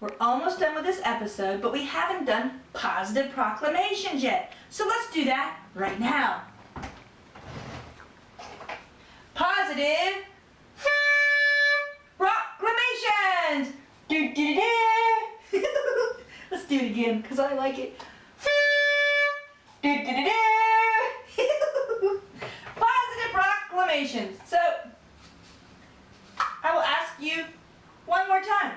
We're almost done with this episode, but we haven't done positive proclamations yet. So let's do that right now. Do it again, because I like it. Do, do, do. Positive proclamations. So, I will ask you one more time.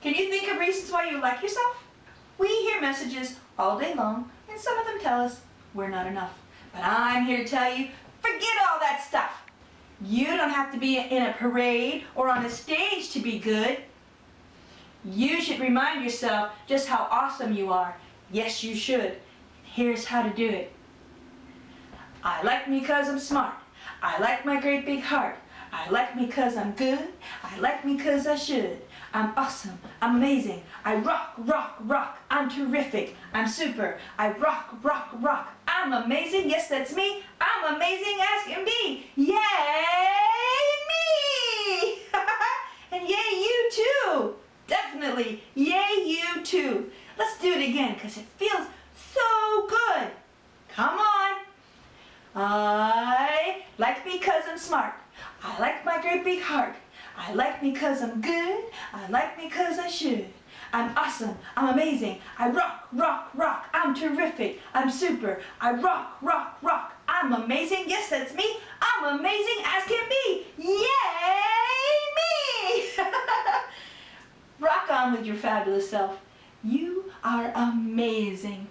Can you think of reasons why you like yourself? We hear messages all day long, and some of them tell us we're not enough. But I'm here to tell you, forget all that stuff. You don't have to be in a parade or on a stage to be good. You should remind yourself just how awesome you are. Yes, you should. Here's how to do it. I like me cause I'm smart. I like my great big heart. I like me cause I'm good. I like me cause I should. I'm awesome. I'm amazing. I rock, rock, rock. I'm terrific. I'm super. I rock, rock, rock. I'm amazing. Yes, that's me. I'm amazing as can be. Yay me! and yay you too. Yay you too. Let's do it again because it feels so good. Come on. I like me because I'm smart. I like my great big heart. I like me cause I'm good. I like me cause I should. I'm awesome. I'm amazing. I rock, rock, rock. I'm terrific. I'm super. I rock, rock, rock. I'm amazing. Yes, that's me. I'm amazing as can be. Yay me! rock with your fabulous self. You are amazing.